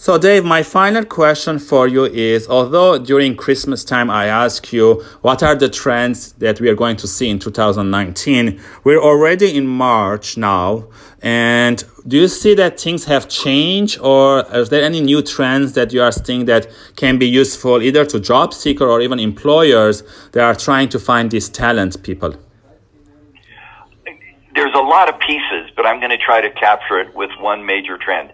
So Dave, my final question for you is, although during Christmas time I ask you what are the trends that we are going to see in 2019, we're already in March now. And do you see that things have changed or is there any new trends that you are seeing that can be useful either to job seeker or even employers that are trying to find these talent people? There's a lot of pieces, but I'm going to try to capture it with one major trend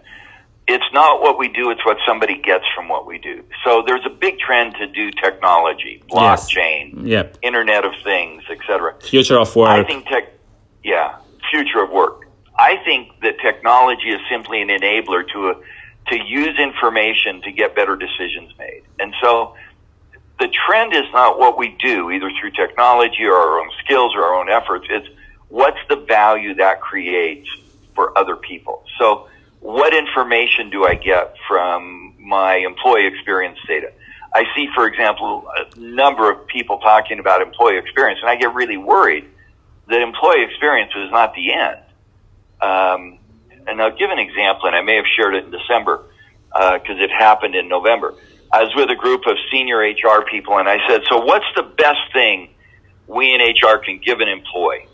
it's not what we do, it's what somebody gets from what we do. So there's a big trend to do technology, blockchain, yes. yep. Internet of Things, etc. Future of work. I think tech, yeah, future of work. I think that technology is simply an enabler to a, to use information to get better decisions made. And so the trend is not what we do, either through technology or our own skills or our own efforts. It's what's the value that creates for other people. So what information do I get from my employee experience data? I see, for example, a number of people talking about employee experience, and I get really worried that employee experience is not the end. Um, and I'll give an example, and I may have shared it in December because uh, it happened in November. I was with a group of senior HR people, and I said, "So, what's the best thing we in HR can give an employee?"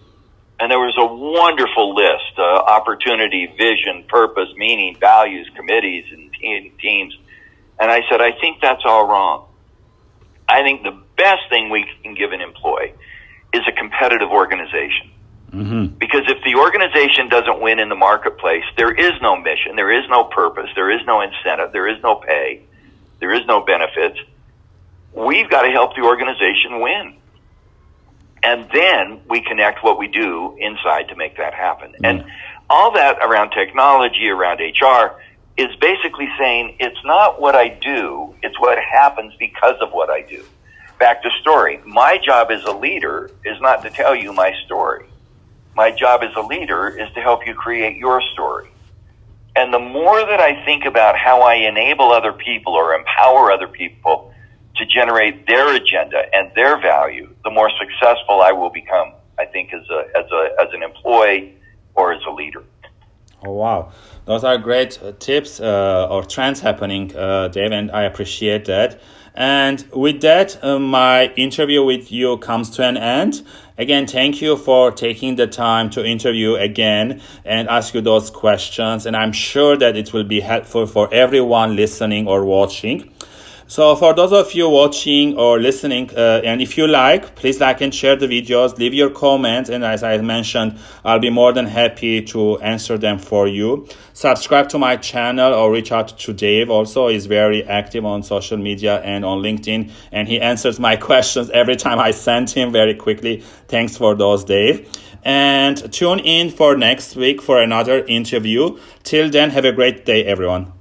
And there was a wonderful list, uh, opportunity, vision, purpose, meaning, values, committees, and teams. And I said, I think that's all wrong. I think the best thing we can give an employee is a competitive organization. Mm-hmm. Because if the organization doesn't win in the marketplace, there is no mission, there is no purpose, there is no incentive, there is no pay, there is no benefits. We've got to help the organization win and then we connect what we do inside to make that happen. Mm. And all that around technology, around HR, is basically saying it's not what I do, it's what happens because of what I do. Back to story. My job as a leader is not to tell you my story. My job as a leader is to help you create your story. And the more that I think about how I enable other people or empower other people to generate their agenda and their value, the more successful I will become. I think as a as a as an employee or as a leader. Oh wow, those are great uh, tips uh, or trends happening, uh, Dave, and I appreciate that. And with that, uh, my interview with you comes to an end. Again, thank you for taking the time to interview again and ask you those questions. And I'm sure that it will be helpful for everyone listening or watching. So for those of you watching or listening, uh, and if you like, please like and share the videos, leave your comments, and as I mentioned, I'll be more than happy to answer them for you. Subscribe to my channel or reach out to Dave. Also, is very active on social media and on LinkedIn, and he answers my questions every time I send him very quickly. Thanks for those, Dave. And tune in for next week for another interview. Till then, have a great day, everyone.